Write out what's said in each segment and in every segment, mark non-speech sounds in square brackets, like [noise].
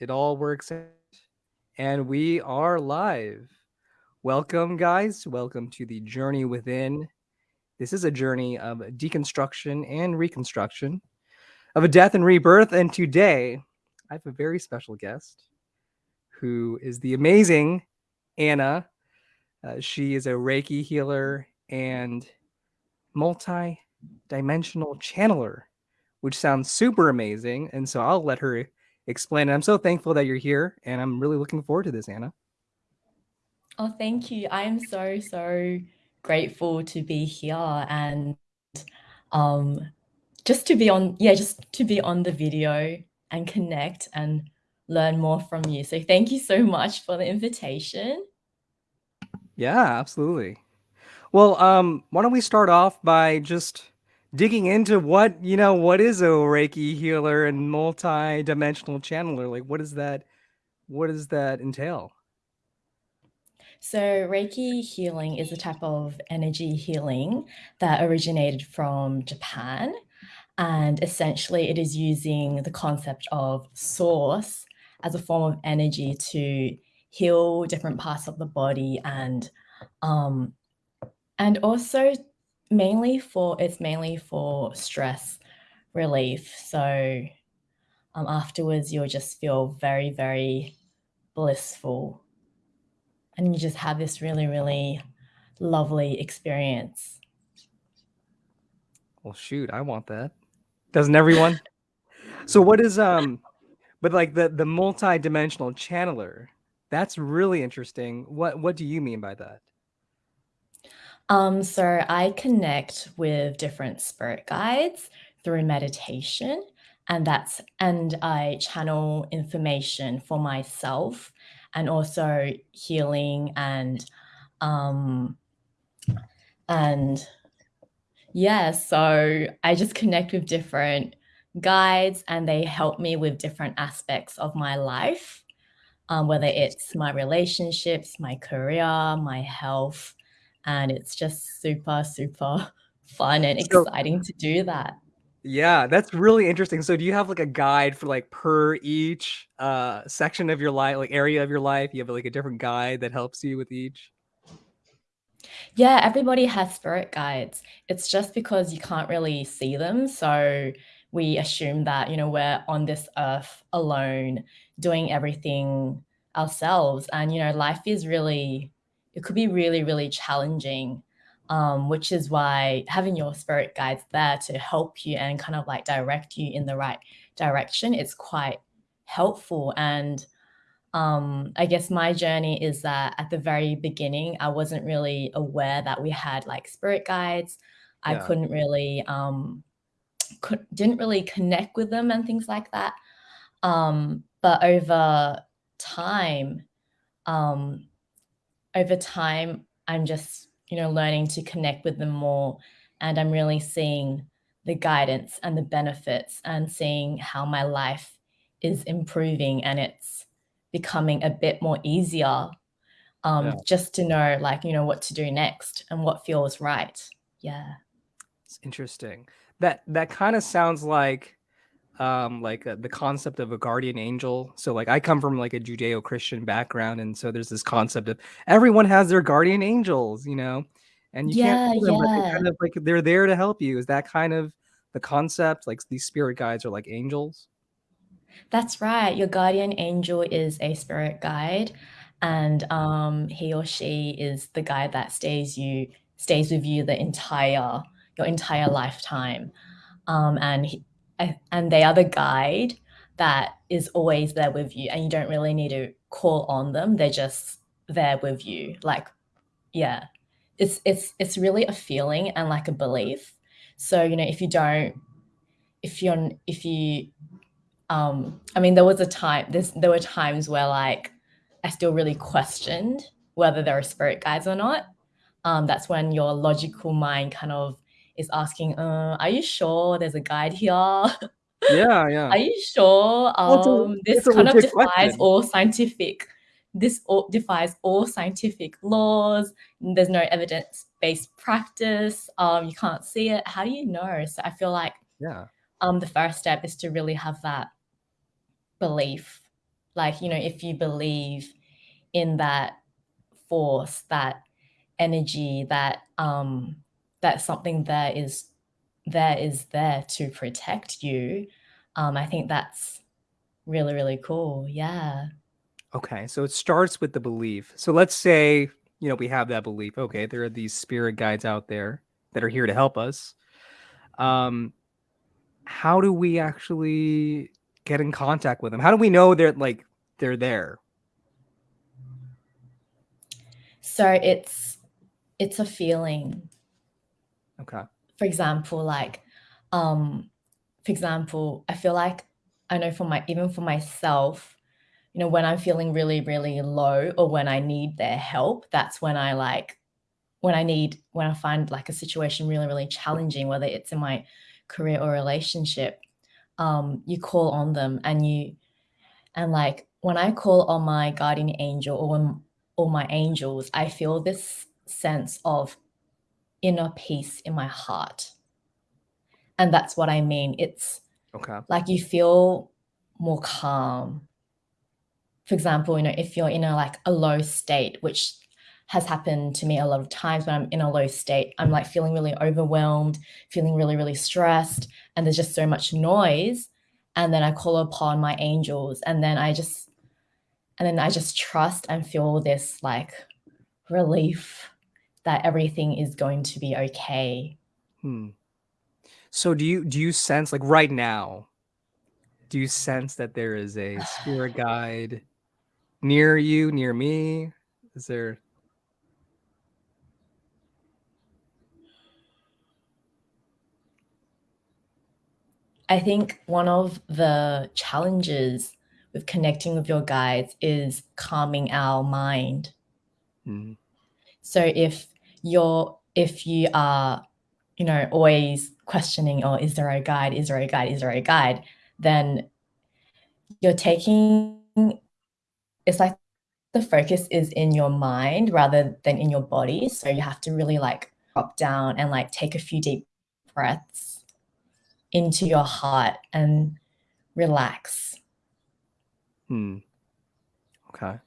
It all works out. And we are live. Welcome, guys. Welcome to the Journey Within. This is a journey of deconstruction and reconstruction, of a death and rebirth. And today, I have a very special guest who is the amazing Anna. Uh, she is a Reiki healer and multi dimensional channeler, which sounds super amazing. And so I'll let her explain. And I'm so thankful that you're here, and I'm really looking forward to this, Anna. Oh, thank you. I am so, so grateful to be here and um, just to be on, yeah, just to be on the video and connect and learn more from you. So thank you so much for the invitation. Yeah, absolutely. Well, um, why don't we start off by just digging into what you know what is a reiki healer and multi-dimensional channeler? Like what does that what does that entail? So reiki healing is a type of energy healing that originated from japan and essentially it is using the concept of source as a form of energy to heal different parts of the body and um and also mainly for it's mainly for stress relief. So um, afterwards, you'll just feel very, very blissful. And you just have this really, really lovely experience. Well, shoot, I want that. Doesn't everyone? [laughs] so what is um but like the the multi-dimensional channeler, that's really interesting. What what do you mean by that? Um, so I connect with different spirit guides through meditation and that's and I channel information for myself and also healing and um and yeah so I just connect with different guides and they help me with different aspects of my life um, whether it's my relationships my career my health and it's just super, super [laughs] fun and so, exciting to do that. Yeah, that's really interesting. So do you have like a guide for like per each uh section of your life, like area of your life? You have like a different guide that helps you with each? Yeah, everybody has spirit guides. It's just because you can't really see them. So we assume that, you know, we're on this earth alone doing everything ourselves. And, you know, life is really it could be really, really challenging, um, which is why having your spirit guides there to help you and kind of like direct you in the right direction is quite helpful. And um, I guess my journey is that at the very beginning, I wasn't really aware that we had like spirit guides. I yeah. couldn't really, um, could, didn't really connect with them and things like that. Um, but over time, um, over time, I'm just, you know, learning to connect with them more. And I'm really seeing the guidance and the benefits and seeing how my life is improving and it's becoming a bit more easier um, yeah. just to know like, you know, what to do next and what feels right. Yeah. It's interesting. That, that kind of sounds like um like uh, the concept of a guardian angel. So like i come from like a judeo-christian background and so there's this concept of everyone has their guardian angels you know? And you yeah, can't them, yeah. but kind of like they're there to help you. Is that kind of the concept? Like these spirit guides are like angels? That's right. Your guardian angel is a spirit guide and um he or she is the guide that stays you stays with you the entire your entire lifetime. Um and he, and they are the guide that is always there with you and you don't really need to call on them they're just there with you. Like yeah it's it's it's really a feeling and like a belief. So you know if you don't if you're if you um i mean there was a time there's there were times where like i still really questioned whether there are spirit guides or not. Um that's when your logical mind kind of is asking, uh, are you sure there's a guide here? [laughs] Yeah, yeah. Are you sure? Um, this kind of defies question. all scientific, this all, defies all scientific laws. There's no evidence-based practice. Um, you can't see it. How do you know? So I feel like yeah. um, the first step is to really have that belief like, you know, if you believe in that force, that energy, that um that something there is there is there to protect you, um, I think that's really, really cool. Yeah. Okay, so it starts with the belief. So let's say, you know, we have that belief. Okay, there are these spirit guides out there that are here to help us. Um, how do we actually get in contact with them? How do we know they're like they're there? So it's it's a feeling. Okay. For example, like um for example, I feel like I know for my even for myself, you know, when I'm feeling really, really low or when I need their help, that's when I like when I need when I find like a situation really, really challenging, whether it's in my career or relationship, um, you call on them and you and like when I call on my guardian angel or when or my angels, I feel this sense of inner peace in my heart. And that's what I mean. It's Okay. like you feel more calm. For example, you know, if you're in a like a low state, which has happened to me a lot of times when I'm in a low state, I'm like feeling really overwhelmed, feeling really, really stressed, and there's just so much noise. And then I call upon my angels, and then I just and then I just trust and feel this like relief that everything is going to be okay. Hmm. So do you do you sense like right now? Do you sense that there is a [sighs] spirit guide near you, near me? Is there I think one of the challenges with connecting with your guides is calming our mind. Mhm. So if you're if you are, you know, always questioning, "Oh, is there a guide? Is there a guide? Is there a guide?" Then you're taking it's like the focus is in your mind rather than in your body, so you have to really, like, drop down and, like, take a few deep breaths into your heart and relax. Hmm. Okay.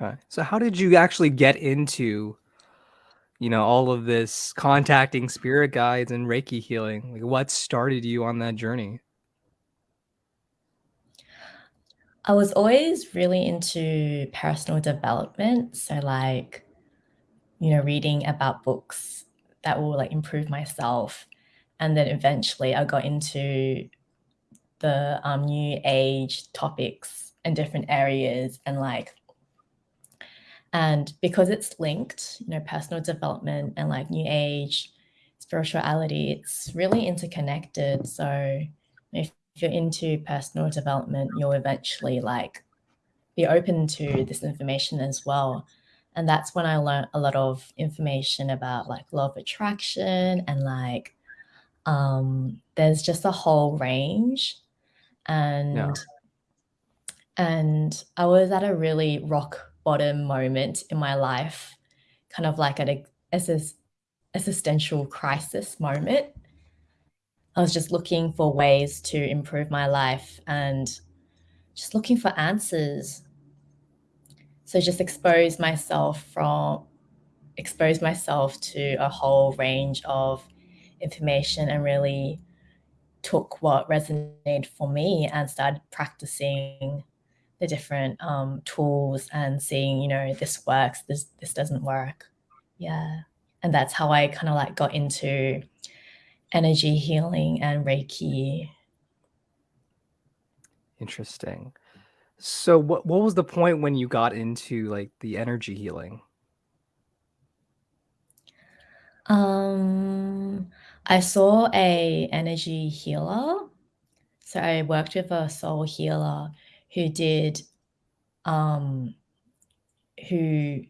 Okay. So how did you actually get into, you know, all of this contacting spirit guides and Reiki healing? Like what started you on that journey? I was always really into personal development, so, like, you know, reading about books that will, like, improve myself, and then eventually I got into the, um, new age topics and different areas and, like and because it's linked, you know, personal development and, like, new age, spirituality, it's really interconnected, so if you're into personal development, you'll eventually, like, be open to this information as well, and that's when I learned a lot of information about, like, law of attraction and, like, um, there's just a whole range, Yeah. and and I was at a really rock bottom moment in my life, kind of like at a exis existential crisis moment. I was just looking for ways to improve my life and just looking for answers. So just expose myself from expose myself to a whole range of information and really took what resonated for me and started practicing the different, um, tools and seeing, you know, this works, this this doesn't work. Yeah, and that's how I kinda, like, got into energy healing and Reiki. Interesting. So what what was the point when you got into like the energy healing? Um, I saw a energy healer. So I worked with a soul healer who did, um who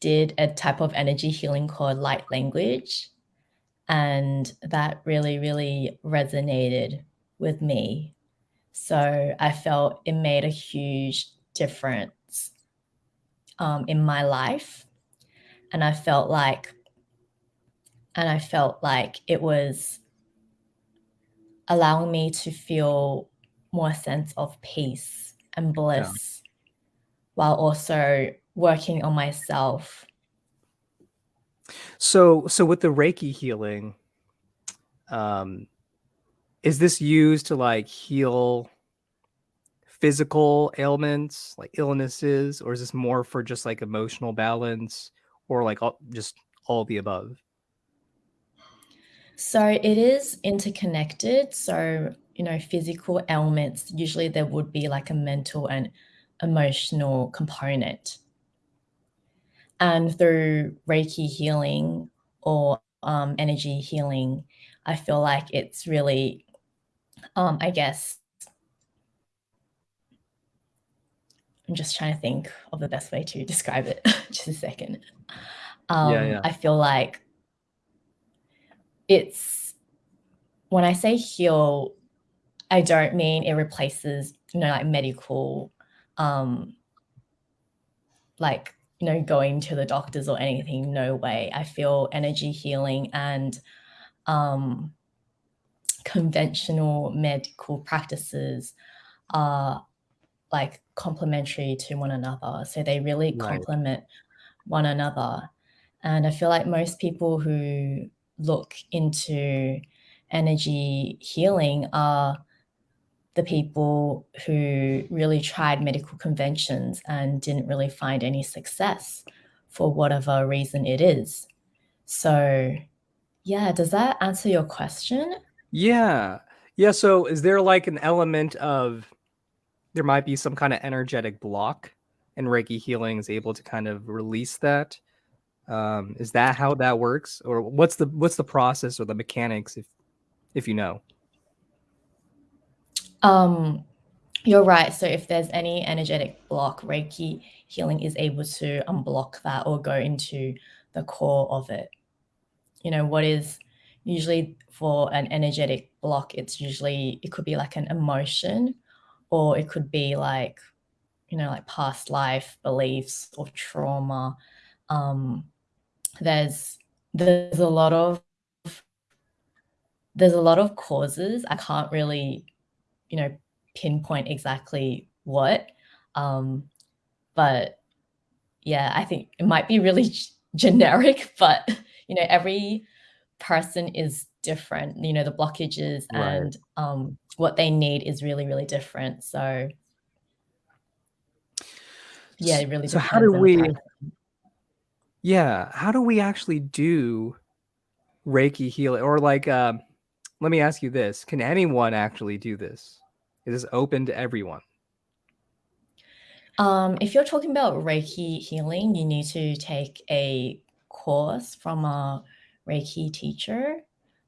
did a type of energy healing called light language, and that really, really resonated with me. So I felt it made a huge difference, um, in my life, and I felt like and I felt like it was allowing me to feel more sense of peace and bliss yeah. while also working on myself. So so with the Reiki healing, um is this used to like heal physical ailments, like illnesses, or is this more for just like emotional balance or like all, just all the above? So it is interconnected. So, you know, physical ailments, usually there would be like a mental and emotional component. And through Reiki healing or um, energy healing, I feel like it's really, um, I guess, I'm just trying to think of the best way to [laughs] describe it. [laughs] just a second. Um, yeah, yeah. I feel like it's when I say heal, I don't mean it replaces, you know, like medical, um, like, you know, going to the doctors or anything. No way. I feel energy healing and um, conventional medical practices are like complementary to one another. So they really right. complement one another. And I feel like most people who look into energy healing are the people who really tried medical conventions and didn't really find any success for whatever reason it is. So, yeah, does that answer your question? Yeah. Yeah. So, is there like an element of there might be some kind of energetic block and Reiki healing is able to kind of release that? Um, is that how that works, or what's the what's the process or the mechanics, if if you know? Um, you're right. So if there's any energetic block, Reiki healing is able to unblock that or go into the core of it. You know, what is usually for an energetic block, it's usually, it could be like an emotion or it could be like, you know, like past life beliefs or trauma. Um, there's there's a lot of there's a lot of causes. I can't really, you know, pinpoint exactly what. Um, but yeah, I think it might be really generic, [laughs] but you know, every person is different. You know, the blockages right. and um, what they need is really, really different. So yeah, it really. So how do we? Yeah, how do we actually do Reiki healing? Or like, uh, let me ask you this: Can anyone actually do this? Is this open to everyone? Um, if you're talking about Reiki healing, you need to take a course from a Reiki teacher,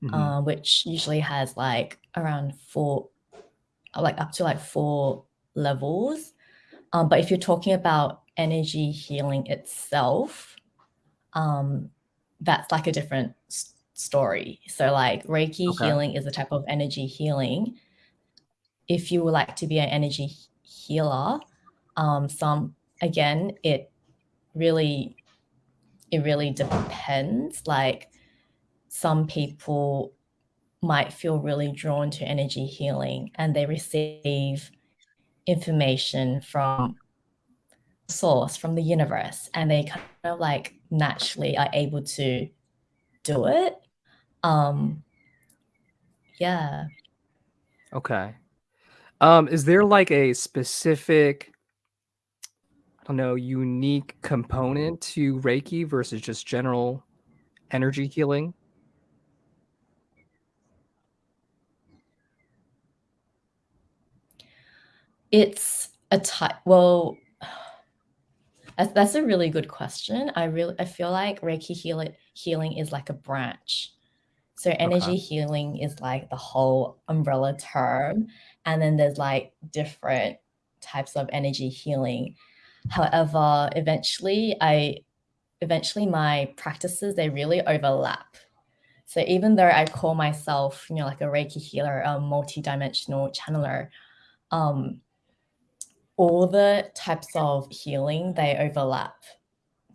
mm-hmm. uh, which usually has like around four, like up to like four levels. Um, but if you're talking about energy healing itself, um, that's like a different story. So like Reiki okay. healing is a type of energy healing. If you would like to be an energy healer, um, some again, it really, it really depends. Like some people might feel really drawn to energy healing and they receive information from source from the universe and they kind of like naturally are able to do it. Um yeah. Okay um is there like a specific i don't know unique component to reiki versus just general energy healing it's a type well that's, a really good question. I really I feel like Reiki heal, healing is like a branch. So energy okay. healing is like the whole umbrella term. And then there's like different types of energy healing. However, eventually I eventually my practices they really overlap. So even though I call myself, you know, like a Reiki healer, a multi-dimensional channeler, um, all the types of healing they overlap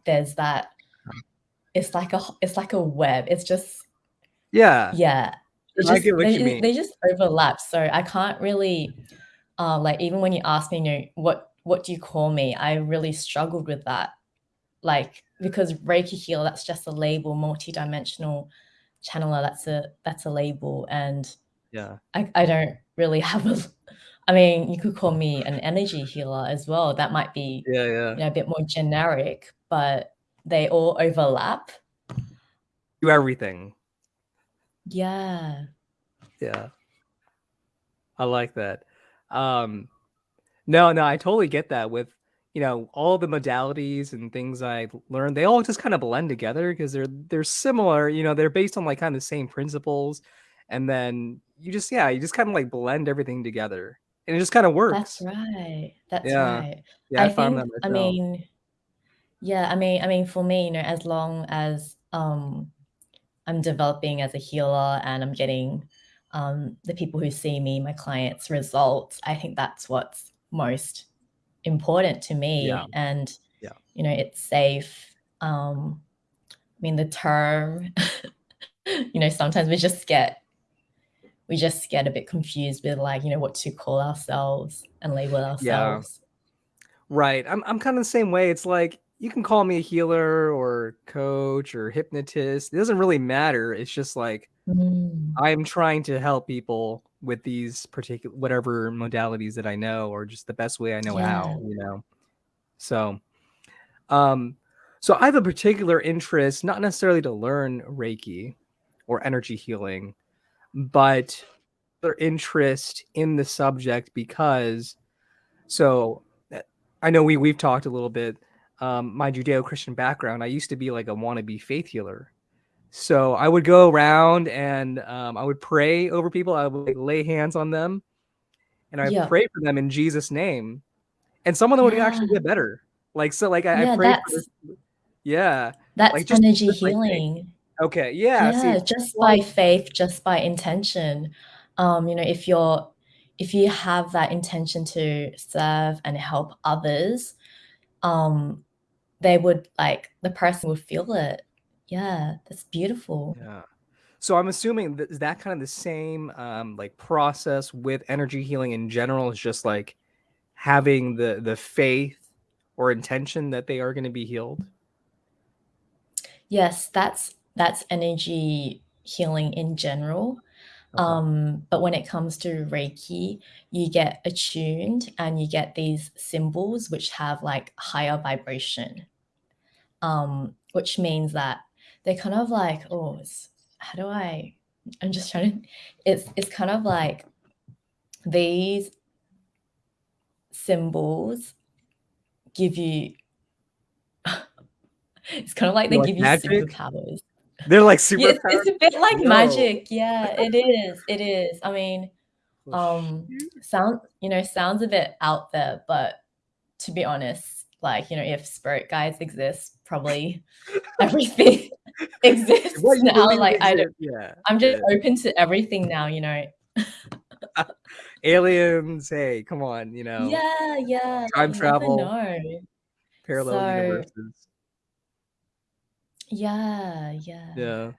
there's that it's like a it's like a web it's just yeah yeah I just get what you they mean. they just overlap, so I can't really, uh, like, even when you ask me, you know, "What what do you call me?" I really struggled with that, like, because Reiki healer, that's just a label, multi-dimensional channeler, that's a that's a label, and Yeah. I I don't really [laughs] have a I mean, you could call me an energy healer as well, that might be, Yeah, yeah. you know, a bit more generic, but they all overlap. Do everything. Yeah. Yeah. I like that. Um, no, no, I totally get that with, you know, all the modalities and things I learned, they all just kind of blend together because they're they're similar, you know, they're based on, like, kinda the same principles, and then you just yeah, you just kinda, like, blend everything together, and it just kinda works. That's right, that's Yeah. right. Yeah, I I found that think I mean yeah, I mean I mean, for me, you know, as long as, um, I'm developing as a healer and I'm getting, um, the people who see me, my clients, results, I think that's what's most important to Yeah. me, and, Yeah. you know, it's safe, um, I mean, the term, [laughs] you know, sometimes we just get we just get a bit confused with, like, you know, what to call ourselves and label ourselves. Yeah. Right, I'm I'm kinda the same way, it's like, you can call me a healer or coach or hypnotist, it doesn't really matter, it's just like, Mm. I'm trying to help people with these particular whatever modalities that I know or just the best way I know Yeah. how, you know? So, um, so I have a particular interest, not necessarily to learn Reiki or energy healing, but their interest in the subject because so, eh, I know we we've talked a little bit, um, my Judeo-Christian background, I used to be like a wannabe faith healer. So, I would go around and, um, I would pray over people, I would, like, lay hands on them, and I Yep. pray for them in Jesus' name, and some of them would Yeah. actually get better. Like, so, like, I I Yeah, prayed that's yeah, that's like, just energy faith. healing. Okay, yeah, Yeah, it's just by faith, just by intention, um, you know, if you're if you have that intention to serve and help others, um, they would like, the person would feel it. Yeah, that's beautiful. Yeah. So, I'm assuming that is that kinda the same, um, like, process with energy healing in general, is just, like, having the the faith or intention that they are gonna be healed? Yes, that's that's energy healing in general. Um, but when it comes to Reiki, you get attuned and you get these symbols which have, like, higher vibration, um, which means that they're kind of like oh, how do I I'm just trying to it's it's kind of like these symbols give you [laughs] it's kinda like they Like give you magic? superpowers. They're like Yeah, it's it's a bit like Yo. magic, yeah, it is, it is, I mean, um, sound you know, sounds a bit out there, but to be honest, like, you know, if spirit guides exist, probably [laughs] everything [laughs] exists you now, believe like, I don't. Yeah. I'm just yeah. open to everything now, you know? [laughs] Aliens, hey, come on, you know? Yeah, yeah, like, Time you travel. know. Parallel So universes. Yeah, yeah. Yeah.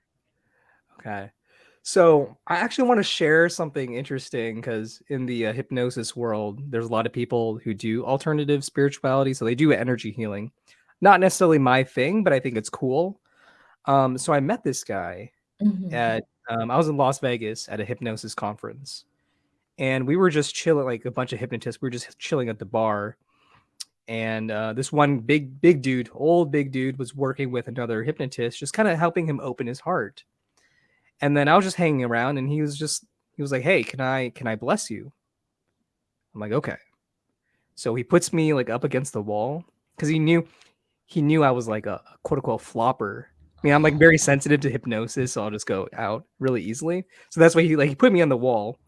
Okay. So, I actually wanna share something interesting because in the, uh, hypnosis world, there's a lot of people who do alternative spirituality, so they do energy healing. Not necessarily my thing, but I think it's cool. Um, so I met this guy Mhm. at um, I was in Las Vegas at a hypnosis conference, and we were just chilling like, a bunch of hypnotists, we were just chilling at the bar, and, uh, this one big big dude, old big dude was working with another hypnotist, just kinda helping him open his heart. And then I was just hanging around, and he was just he was like, "Hey, can I can I bless you?" I'm like, "Okay." So he puts me, like, up against the wall because he knew he knew I was, like, a quote, unquote "flopper." I mean, I'm, like, very sensitive to hypnosis, so I'll just go out really easily. So that's why he, like he put me on the wall,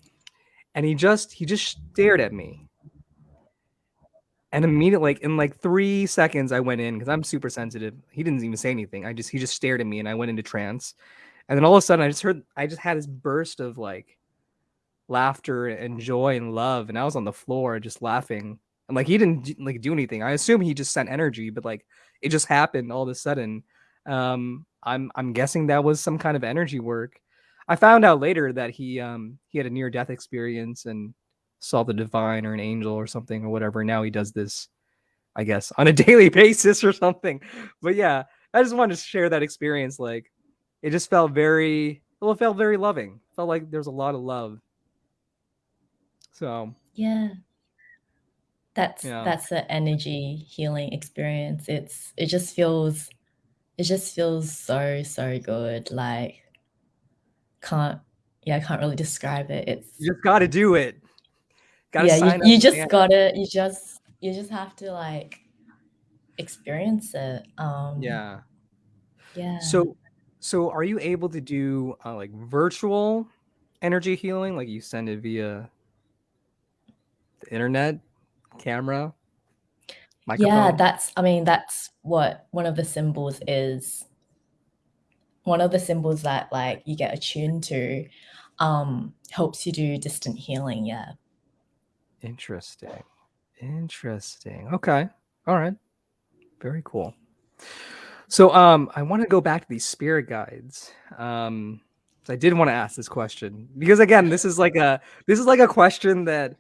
and he just he just stared at me. And immediately, like, in, like, 3 seconds, I went in because I'm super sensitive. He didn't even say anything, I just he just stared at me, and I went into trance. And then all of a sudden, I just heard I just had this burst of, like, laughter and joy and love, and I was on the floor just laughing. And, like, he didn't like, do anything. I assume he just sent energy, but, like, it just happened all of a sudden. Um, I'm I'm guessing that was some kind of energy work. I found out later that he um he had a near death experience and saw the divine or an angel or something or whatever. Now he does this, I guess, on a [laughs] daily basis or something. But yeah, I just wanted to share that experience. Like, it just felt very well. It felt very loving. Felt like there's a lot of love. So yeah, that's yeah, that's the energy healing experience. It's it just feels it just feels so so good. Like can't yeah, I can't really describe it. It's you just got to do it. Got to yeah, you, you just man. gotta you just you just have to like experience it. Um Yeah. yeah. So, so are you able to do uh, like virtual energy healing? Like you send it via the internet, camera, microphone? Yeah, that's I mean, that's what one of the symbols is. One of the symbols that like you get attuned to um helps you do distant healing, yeah. Interesting. Interesting. Okay. All right. Very cool. So um I want to go back to these spirit guides. Um I did want to ask this question because again, this is like a this is like a question that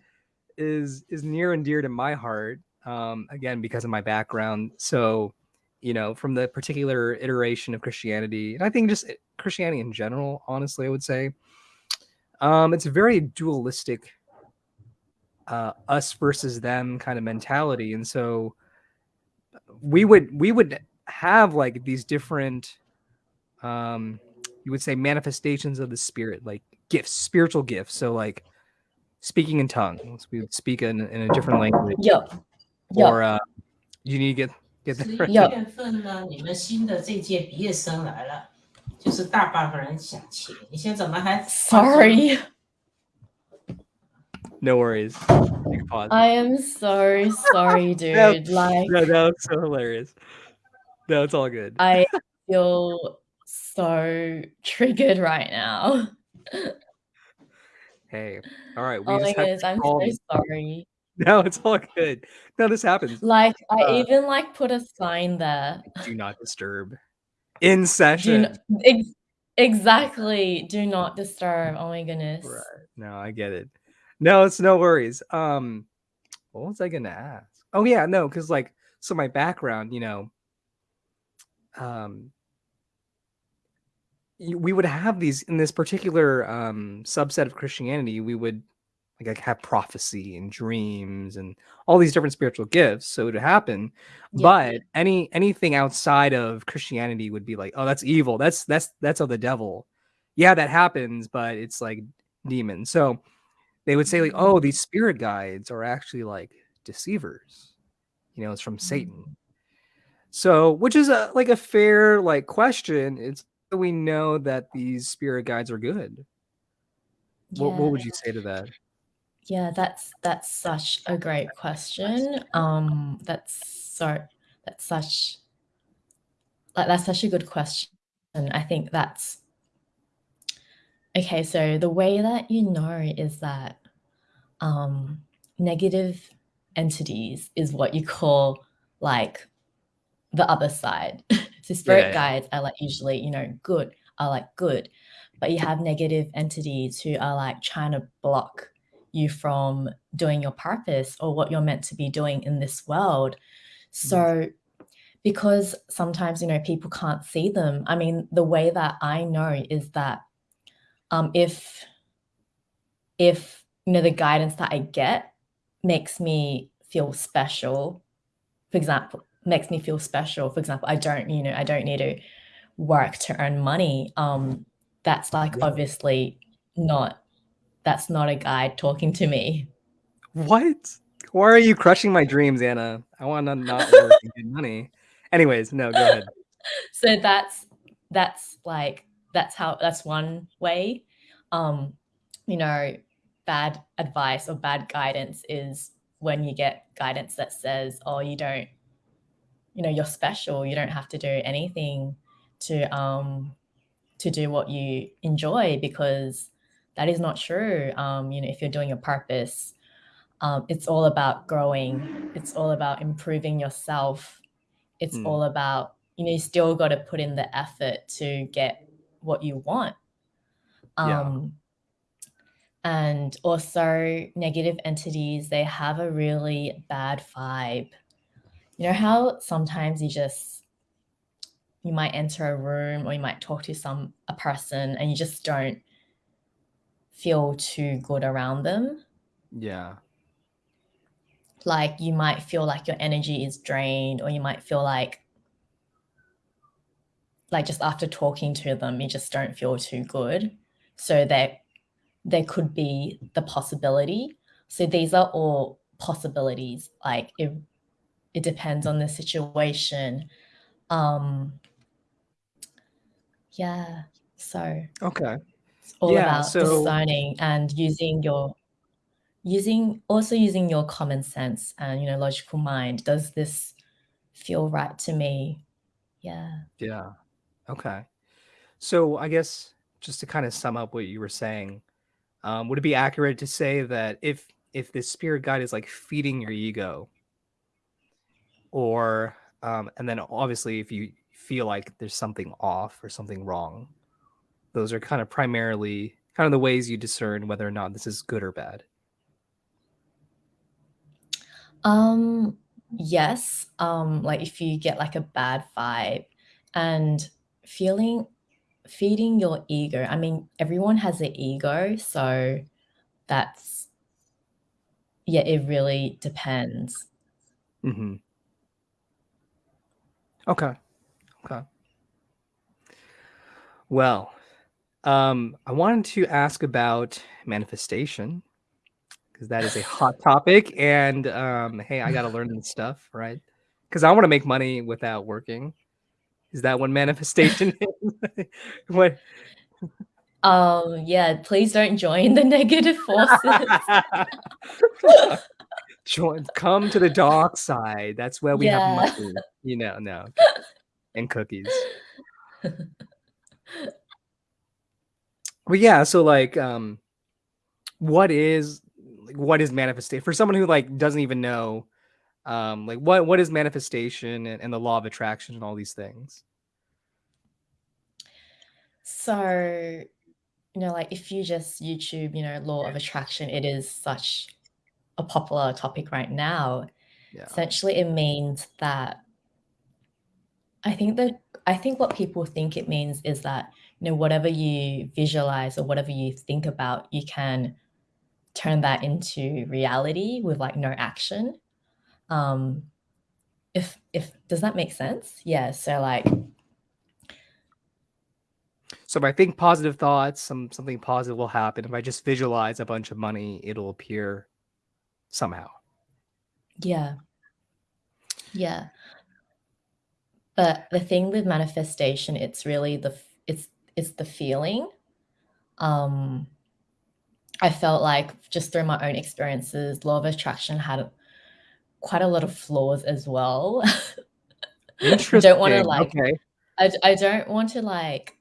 is is near and dear to my heart. Um again because of my background. So, you know, from the particular iteration of Christianity, and I think just Christianity in general, honestly, I would say um it's a very dualistic uh, us versus them kind of mentality. And so we would we would have like these different um you would say manifestations of the spirit, like gifts, spiritual gifts. So like speaking in tongues, we would speak in, in a different language. Yep. yep. Or uh, you need to get get that right. Yep. Sorry no worries Take a pause. I am so sorry, [laughs] No, dude. Like no, that was so hilarious no it's all good I feel so triggered right now. [laughs] hey all right we Oh my goodness, I'm so sorry. [laughs] no it's all good no this happens Like I Uh, even like put a sign there. do not disturb in session not, ex- exactly. Do not disturb. Oh my goodness. Right. No, I get it. No, it's no worries. Um, what was I gonna ask? Oh yeah, no, because like, so my background, you know, um, we would have these in this particular um subset of Christianity. We would like have prophecy and dreams and all these different spiritual gifts. So it would happen, Yeah. but any anything outside of Christianity would be like, oh, that's evil. That's that's that's of the devil. Yeah, that happens, but it's like demons. So they would say like, oh, these spirit guides are actually like deceivers. You know, it's from Satan. So, which is a like a fair like question. It's we know that these spirit guides are good. What, Yeah. what would you say to that? Yeah, that's that's such a great question. Um, that's so that's such like that's such a good question. And I think that's okay. So the way that you know is that um, negative entities is what you call like the other side. [laughs] so spirit Yeah. guides are like usually you know good are like good, but you have negative entities who are like trying to block you from doing your purpose or what you're meant to be doing in this world. So, because sometimes, you know, people can't see them, I mean, the way that I know is that um, if, if, you know, the guidance that I get makes me feel special, for example, makes me feel special. For example, I don't, you know, I don't need to work to earn money. Um, that's like Yeah. obviously not that's not a guide talking to me. What? Why are you crushing my dreams, Anna? I want to not work and get money. Anyways, no, go ahead. [laughs] So that's that's like that's how that's one way. Um, you know, bad advice or bad guidance is when you get guidance that says, "Oh, you don't, you know, you're special. You don't have to do anything to um to do what you enjoy because that is not true. Um, you know, if you're doing your purpose, um, it's all about growing. It's all about improving yourself. It's Mm. all about you know, you still got to put in the effort to get what you want. Yeah. Um, and also negative entities, they have a really bad vibe. You know how sometimes you just you might enter a room or you might talk to some a person and you just don't feel too good around them? Yeah. Like you might feel like your energy is drained or you might feel like like just after talking to them, you just don't feel too good. So that there could be the possibility. So these are all possibilities. Like it it depends on the situation. Um yeah. So Okay. it's all Yeah, about so discerning and using your using also using your common sense and, you know, logical mind. Does this feel right to me? Yeah. Yeah. Okay. So I guess just to kind of sum up what you were saying, um, would it be accurate to say that if if the spirit guide is like feeding your ego, or um, and then obviously if you feel like there's something off or something wrong, those are kind of primarily kind of the ways you discern whether or not this is good or bad. Um, yes. Um, like if you get like a bad vibe and feeling feeding your ego. I mean, everyone has an ego, so that's yeah, it really depends. hmm Okay. Okay. Well, um, I wanted to ask about manifestation because that is a hot topic, and um, hey, I got to learn this stuff, right? Because I want to make money without working. Is that what manifestation is? [laughs] what? Um, yeah, please don't join the negative forces. [laughs] Join, come to the dark side. That's where we have Yeah. money. You know, no, [laughs] and cookies. But yeah, so like, um, what is like what is manifestation for someone who like doesn't even know, um, like what what is manifestation and, and the law of attraction and all these things? So, you know, like if you just YouTube, you know, law of attraction, it is such a popular topic right now. Yeah. Essentially, it means that I think that I think what people think it means is that, you know, whatever you visualize or whatever you think about, you can turn that into reality with like no action. Um, if if does that make sense? Yeah. So like So if I think positive thoughts, some something positive will happen. If I just visualize a bunch of money, it'll appear somehow. yeah, yeah. But the thing with manifestation, it's really the it's it's the feeling. Um, I felt like just through my own experiences, law of attraction had quite a lot of flaws as well. I [laughs] don't want to like Okay. I, I don't want to like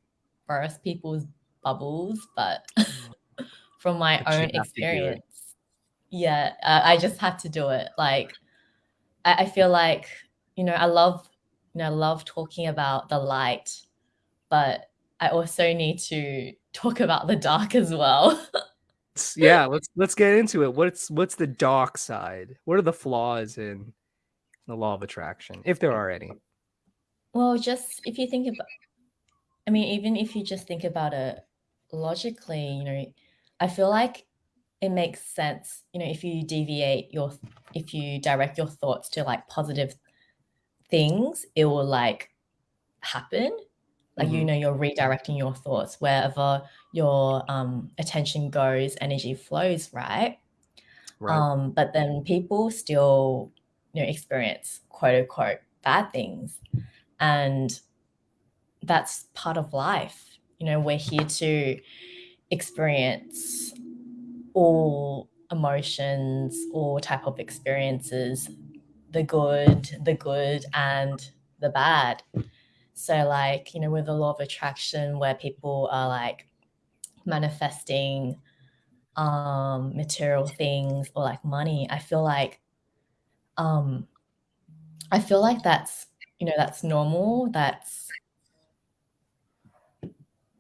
burst people's bubbles, but [laughs] from my But own have to do it. experience, yeah, uh, I just had to do it. Like I, I feel like you know I love you know I love talking about the light, but I also need to [laughs] talk about the dark as well. S- Yeah, let's let's get into it. What's what's the dark side? What are the flaws in the law of attraction, if there are any? well, just if you think about, I mean, even if you just think about it logically, you know, I feel like it makes sense, you know, if you deviate your, if you direct your thoughts to like positive things, it will like happen. Like, you Mhm. know, you're redirecting your thoughts wherever your um, attention goes, energy flows, right? Right. Um, but then people still, you know, experience quote unquote bad things. And that's part of life. You know, we're here to experience all emotions, all type of experiences, the good, the good and the bad. So like, you know, with the law of attraction where people are like manifesting um material things or like money, I feel like um I feel like that's, you know, that's normal, that's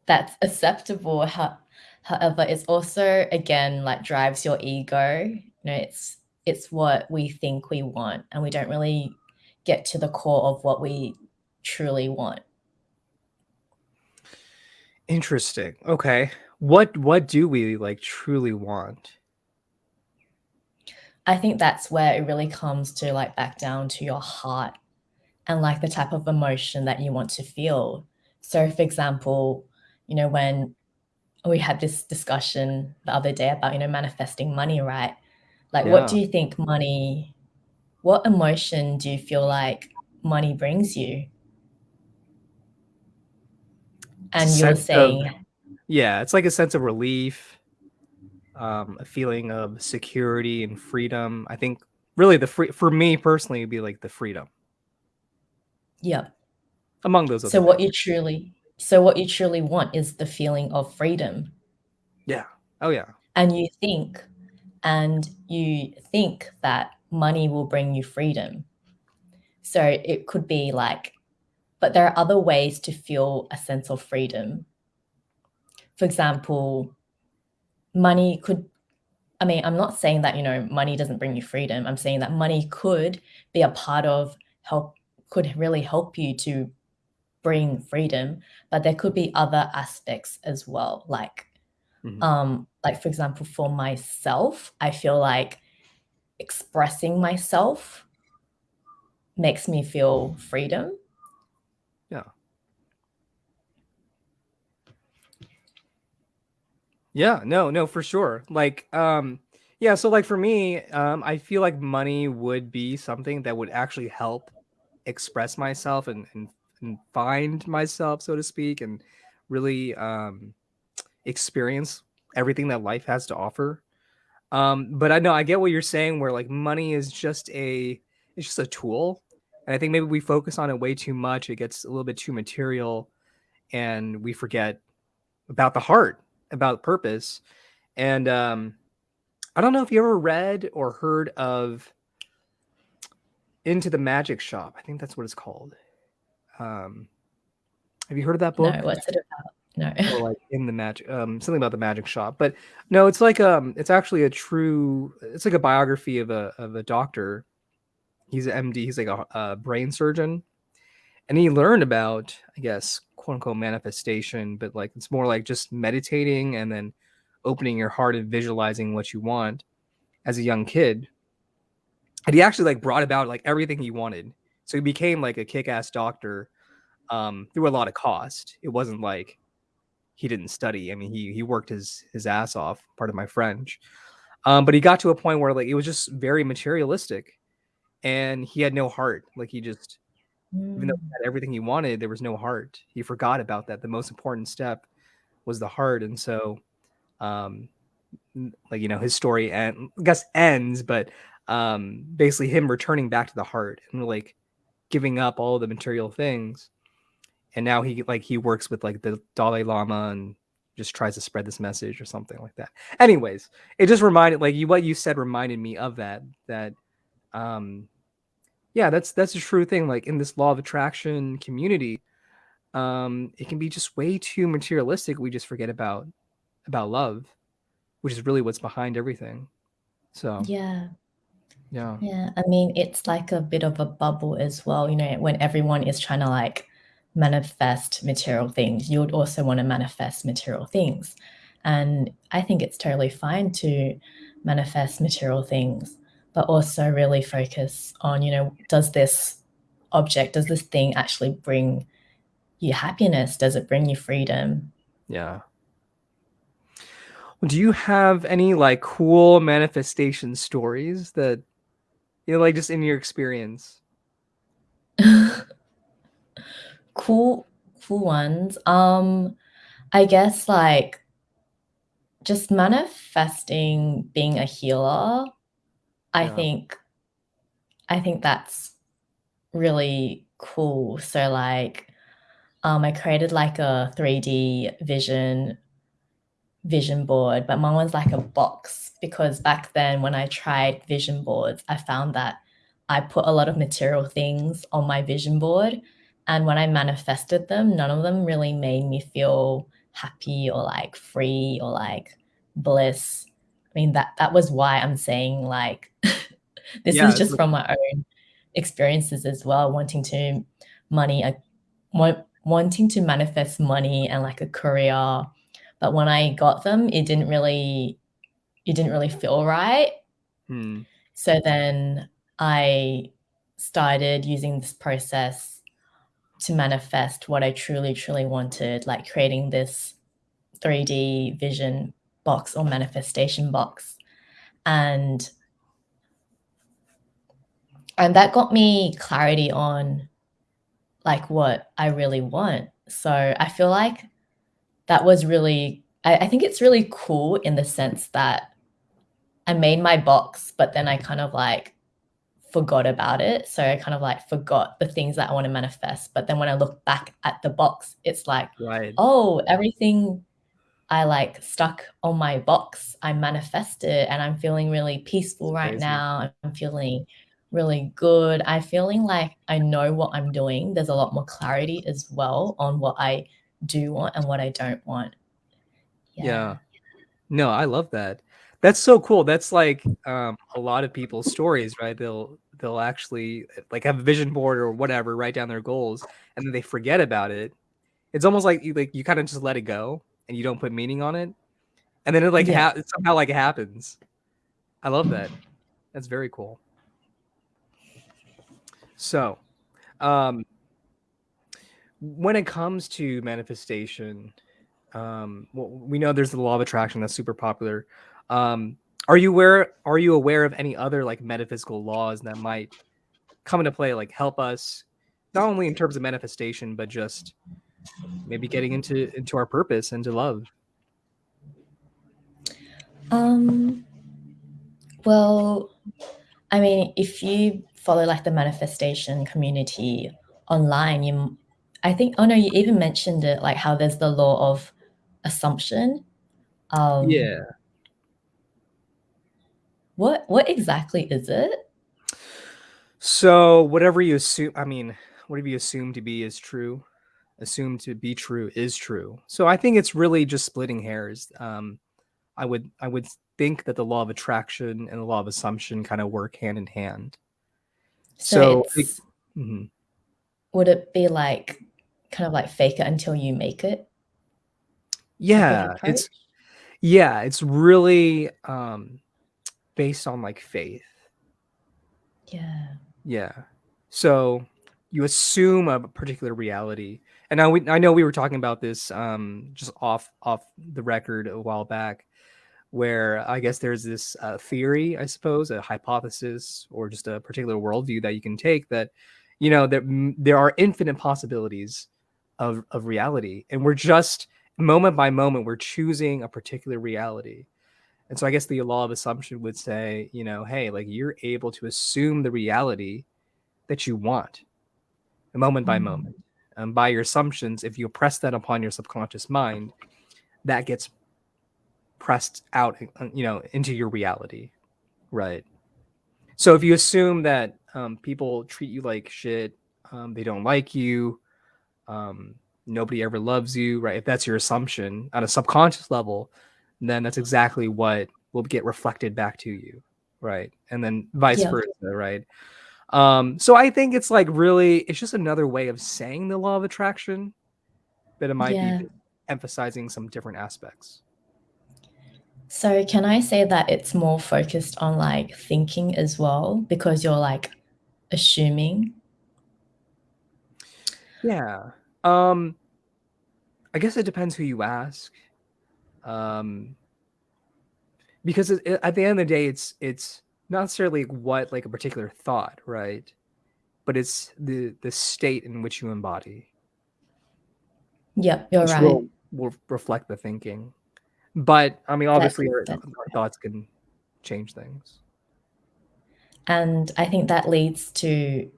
that's acceptable. How, However, it's also again like drives your ego. You know, it's it's what we think we want and we don't really get to the core of what we truly want. Interesting. Okay. What what do we like truly want? I think that's where it really comes to like back down to your heart and like the type of emotion that you want to feel. So for example, you know, when we had this discussion the other day about, you know, manifesting money, right? Like what do you think money what emotion do you feel like money brings you? And you're sense of saying yeah, it's like a sense of relief, um, a feeling of security and freedom. I think really the free for me personally it'd be like the freedom Yeah. among those So what things. you truly so what you truly want is the feeling of freedom. Yeah. Oh yeah. And you think and you think that money will bring you freedom. So it could be like but there are other ways to feel a sense of freedom. For example, money could I mean, I'm not saying that, you know, money doesn't bring you freedom. I'm saying that money could be a part of help could really help you to bring freedom, but there could be other aspects as well. Like, Mhm. um, like for example, for myself, I feel like expressing myself makes me feel freedom. Yeah. Yeah, no, no, for sure. Like, um, yeah, so like for me, um, I feel like money would be something that would actually help express myself and and, and find myself, so to speak, and really um experience everything that life has to offer. Um, but I know I get what you're saying where like money is just a it's just a tool. And I think maybe we focus on it way too much. It gets a little bit too material and we forget about the heart, about purpose. And um, I don't know if you ever read or heard of Into the Magic Shop. I think that's what it's called. Um, have you heard of that book? No, what's it about? No. [laughs] Or like in the magic, um, something about the magic shop. But no, it's like um, it's actually a true. It's like a biography of a of a doctor. He's an MD. He's like a, a brain surgeon, and he learned about, I guess, quote unquote manifestation, but like it's more like just meditating and then opening your heart and visualizing what you want as a young kid. And he actually like brought about like everything he wanted. So he became like a kick-ass doctor um, through a lot of cost. It wasn't like he didn't study. I mean, he he worked his his ass off. Part of my French, um, but he got to a point where like it was just very materialistic, and he had no heart. Like he just even though he Mm. had everything he wanted, there was no heart. He forgot about that. The most important step was the heart, and so, um, like you know, his story and I guess ends, but um, basically him returning back to the heart and like giving up all the material things, and now he like he works with like the Dalai Lama and just tries to spread this message or something like that. Anyways, it just reminded like you what you said reminded me of that that um yeah, that's that's a true thing. Like in this law of attraction community, um, it can be just way too materialistic. We just forget about about love, which is really what's behind everything. So Yeah. yeah, Yeah, I mean, it's like a bit of a bubble as well, you know, when everyone is trying to like manifest material things, you would also want to manifest material things. And I think it's totally fine to manifest material things, but also really focus on, you know, does this object, does this thing actually bring you happiness? Does it bring you freedom? yeah. Do you have any like cool manifestation stories that you know, like just in your experience? [laughs] Cool, cool ones. Um, I guess like just manifesting being a healer, I Yeah. think I think that's really cool. So like um I created like a 3D vision vision board, but mine was like a box because back then when I tried vision boards, I found that I put a lot of material things on my vision board. And when I manifested them, none of them really made me feel happy or like free or like bliss. I mean that that was why I'm saying like [laughs] this Yeah, is just from my own experiences as well, wanting to money uh, want, wanting to manifest money and like a career. But when I got them, it didn't really it didn't really feel right. Hmm. So then I started using this process to manifest what I truly, truly wanted, like creating this 3D vision box or manifestation box. And and that got me clarity on like what I really want. So I feel like that was really I, I think it's really cool in the sense that I made my box, but then I kind of like forgot about it. So I kind of like forgot the things that I want to manifest. But then when I look back at the box, it's like, Right. oh, everything I like stuck on my box, I manifested and I'm feeling really peaceful right Crazy. now. I'm feeling really good. I'm feeling like I know what I'm doing. There's a lot more clarity as well on what I do want and what I don't want. Yeah. No, I love that. That's so cool. That's like um, a lot of people's stories, right? They'll they'll actually like have a vision board or whatever, write down their goals, and then they forget about it. It's almost like you like you kind of just let it go and you don't put meaning on it, and then it like Yeah. ha- somehow like happens. I love that. That's very cool. So, um, when it comes to manifestation, um, well, we know there's the law of attraction that's super popular. Um, are you aware? Are you aware of any other like metaphysical laws that might come into play, like help us not only in terms of manifestation, but just maybe getting into into our purpose and to love? Um, well, I mean, if you follow like the manifestation community online, you, i think, oh no, you even mentioned it, like how there's the law of assumption. Um, Yeah. What what exactly is it? So whatever you assume, I mean, whatever you assume to be is true. Assume to be true is true. So I think it's really just splitting hairs. Um, I would I would think that the law of attraction and the law of assumption kind of work hand in hand. So, So, it- Mhm. would it be like kind of like fake it until you make it? Yeah, it's yeah, it's really um based on like faith. Yeah. Yeah. So you assume a particular reality. And now we I know we were talking about this um just off off the record a while back where I guess there's this uh, theory, I suppose, a hypothesis or just a particular worldview that you can take that you know that there are infinite possibilities of of reality and we're just moment by moment we're choosing a particular reality. And so I guess the law of assumption would say, you know, hey, like you're able to assume the reality that you want moment by Mm. moment. And by your assumptions, if you press that upon your subconscious mind, that gets pressed out, uh, you know, into your reality. Right. So if you assume that um, people treat you like shit, um, they don't like you, um, nobody ever loves you, right? If that's your assumption on a subconscious level, then that's exactly what will get reflected back to you, right? And then vice Yeah. versa, right? Um, so I think it's like really, it's just another way of saying the law of attraction, but it might Yeah. be emphasizing some different aspects. So can I say that it's more focused on like thinking as well because you're like assuming? Yeah. Um, I guess it depends who you ask. Um, because it, it- at the end of the day, it's it's not necessarily what like a particular thought, right? But it's the the state in which you embody, Yep, you're which right. will will reflect the thinking. But I mean, obviously, our, that our thoughts can change things. and I think that leads to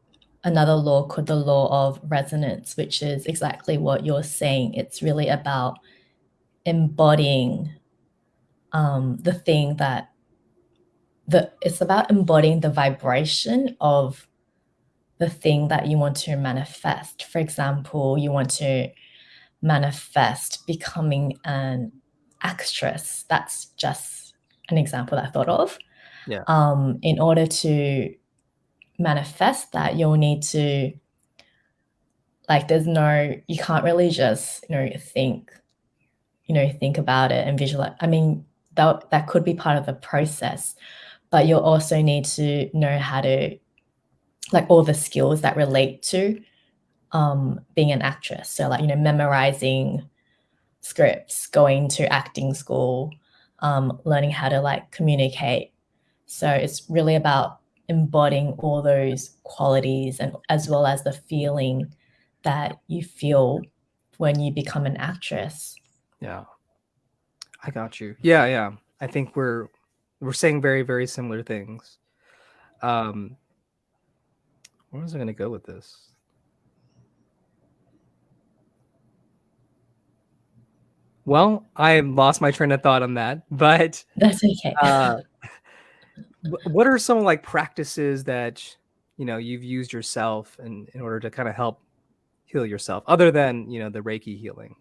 another law called the law of resonance, which is exactly what you're saying. It's really about embodying um, the thing that the it's about embodying the vibration of the thing that you want to manifest. For example, you want to manifest becoming an actress. That's just an example that I thought of. Yeah. Um, in order to manifest that, you'll need to like there's no you can't really just, you know, think, you know, think about it and visualize. I mean, that that could be part of the process, but you'll also need to know how to like all the skills that relate to um, being an actress. So like, you know, memorizing scripts, going to acting school, um, learning how to like communicate. So it's really about embodying all those qualities and as well as the feeling that you feel when you become an actress. Yeah. I got you. Yeah, yeah. I think we're we're saying very, very similar things. Um where was I gonna go with this? Well, I lost my train of thought on that, but [laughs] That's okay. uh what are some like practices that you know you've used yourself in, in order to kind of help heal yourself other than you know the reiki healing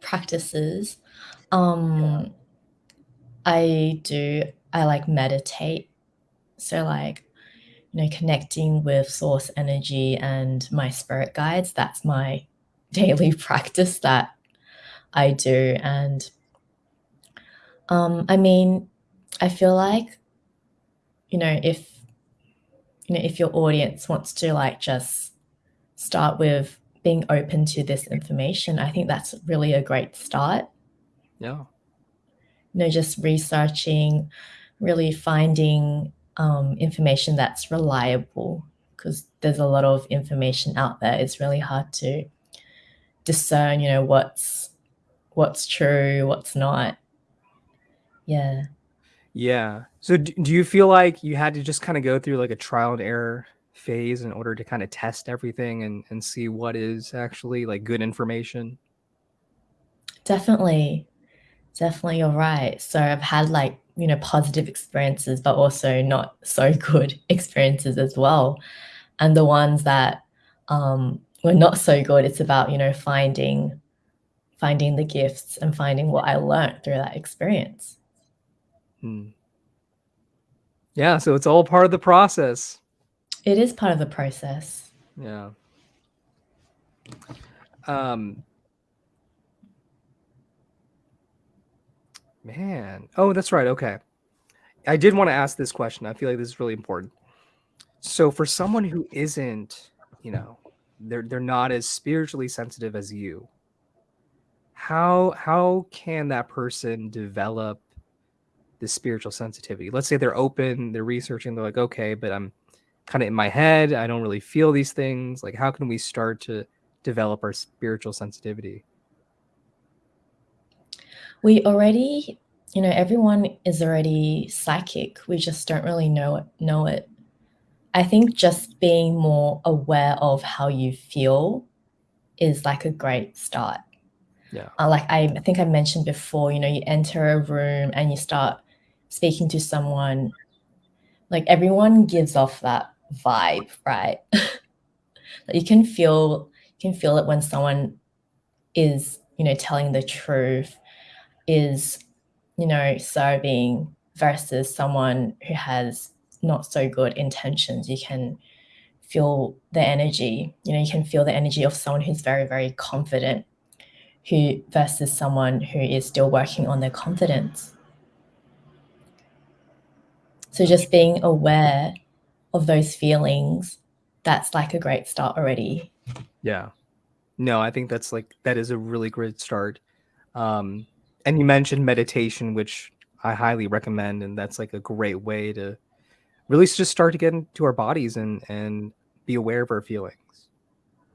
Practices. Um, I do, I like meditate. So like, you know, connecting with source energy and my spirit guides, that's my [laughs] daily practice that I do. And um, I mean, I feel like, you know, if you know, if your audience wants to like just start with being open to this information, I think that's really a great start. yeah You know, just researching, really finding um, information that's reliable because there's a lot of information out there. It's really hard to discern, you know, what's what's true, what's not. Yeah. yeah so do you feel like you had to just kind of go through like a trial and error phase in order to kind of test everything and and see what is actually like good information Definitely. Definitely, you're right. So I've had like, you know, positive experiences, but also not so [laughs] good experiences as well. And the ones that um, were not so good, it's about, you know, finding finding the gifts and finding what I learned through that experience. Hmm. yeah so it's all part of the process It is part of the process. yeah um man. Oh that's right. Okay. I did want to ask this question. I feel like this is really important. So for someone who isn't you know they're they're not as spiritually sensitive as you how how can that person develop the spiritual sensitivity? Let's say they're open they're researching they're like okay but i'm kind of in my head. I don't really feel these things. Like how can we start to develop our spiritual sensitivity We already, you know, everyone is already psychic. We just don't really know it know it. I think just being more aware of how you feel is like a great start. yeah Uh, like I, I think I mentioned before, you know, you enter a room and you start speaking to someone, like everyone gives off that vibe, right? [laughs] You can feel you can feel it when someone is, you know, telling the truth, is, you know, serving versus someone who has not so good intentions. You can feel the energy, you know, you can feel the energy of someone who's very, very confident who versus someone who is still working on their confidence. So just being aware of those feelings, that's like a great start already. Yeah. No, I think that's like that is a really great start. Um and you mentioned meditation which I highly recommend and that's like a great way to really just start to get into our bodies and and be aware of our feelings.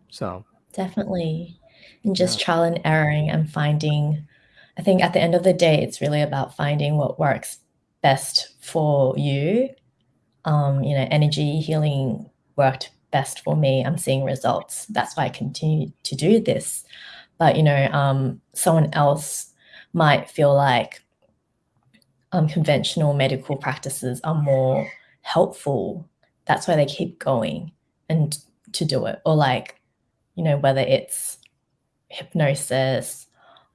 So, Definitely. And yeah. just trial and erroring and finding, I think at the end of the day, it's really about finding what works best for you. Um, you know, energy healing worked best for me. I'm seeing results. That's why I continue to do this. But, you know, um, someone else might feel like um, conventional medical practices are more helpful. That's why they keep going and to do it. Or like, you know, whether it's hypnosis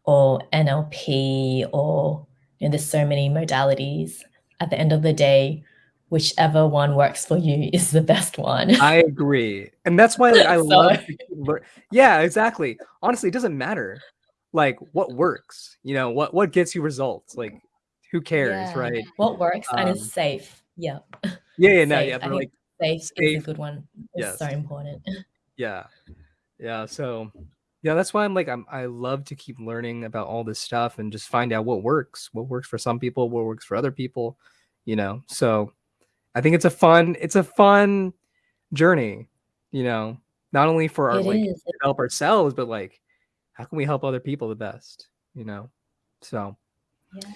or NLP or you know, there's so many modalities. At the end of the day, whichever one works for you [laughs] is the best one. I agree. And that's why like, I [laughs] so... love Yeah, exactly. Honestly, it doesn't matter like what works, you know, what what gets you results. Like who cares, yeah. right? What works um, and is um, safe. Yeah. Yeah, yeah, [laughs] no, yeah, but like safe, safe is a good one. It's yes. so important. [laughs] Yeah. Yeah, so yeah, that's why I'm like I'm I love to keep learning about all this stuff and just find out what works, what works for some people, what works for other people, you know. So I think it's a fun it's a fun journey, you know, not only for our it like is. help ourselves, but like how can we help other people the best, you know? So yeah.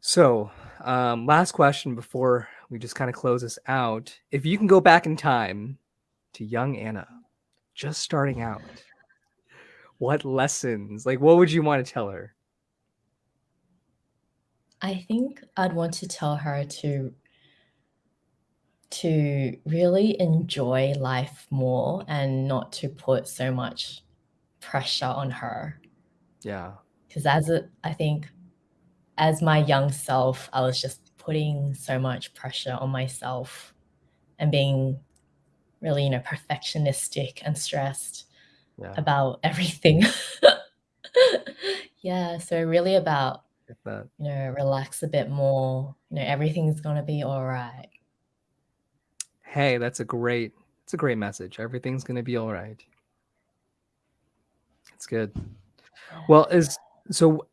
So, um, last question before we just kind of close this out. If you can go back in time to young Anna, just starting out, what lessons, like what would you want to tell her? I think I'd want to tell her to to really enjoy life more and not to put so much pressure on her. Yeah. Because as a, I think as my young self, I was just putting so much pressure on myself and being really, you know, perfectionistic and stressed yeah. about [laughs] everything. yeah, so really about you know, relax a bit more. You know, everything's gonna be all right. Hey, that's a great, it's a great message. Everything's gonna be all right. It's good. Well, is so.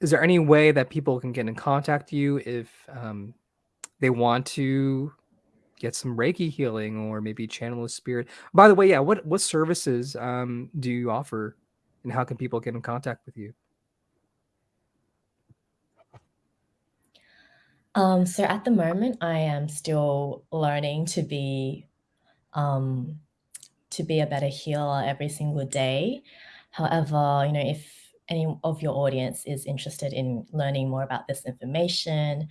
Is there any way that people can get in contact with you if um, they want to get some Reiki healing or maybe channel a spirit. By the way, yeah, what what services um, do you offer, and how can people get in contact with you? Um, so at the moment, I am still learning to be um, to be a better healer every single day. However, you know, if any of your audience is interested in learning more about this information,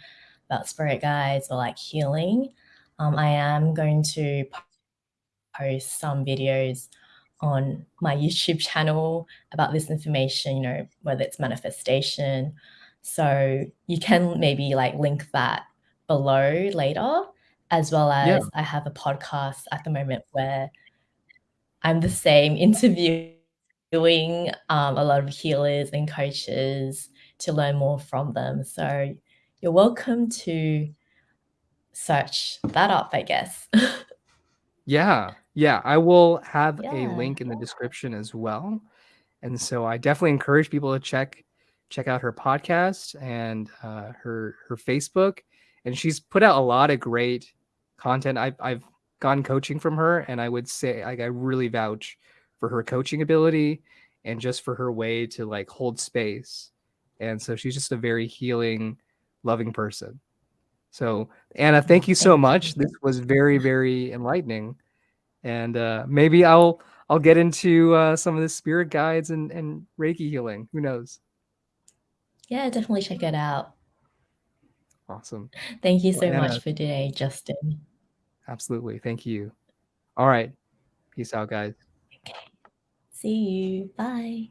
about spirit guides or like healing, um, I am going to post some videos on my YouTube [laughs] channel about this information, you know, whether it's manifestation. So you can maybe like link that below later, as well as yeah. I have a podcast at the moment where I'm the same [laughs] interviewing um, a lot of healers and coaches to learn more from them. So you're welcome to search that up, I guess. yeah. Yeah. I will have yeah. a link in the description as well. And so I definitely encourage people to check check out her podcast and uh, her her Facebook. And she's put out a lot of great content. I've I've gone coaching from her, and I would say like I really vouch for her coaching ability and just for her way to like hold space. And so she's just a very healing, loving person. So Anna, thank you so much. This was very, very enlightening. And uh, maybe I'll I'll get into uh, some of the spirit guides and, and Reiki healing. Who knows? Yeah, definitely check it out. Awesome. Thank you so well, much for today, Justin. Absolutely. Thank you. All right. Peace out, guys. See you. Bye.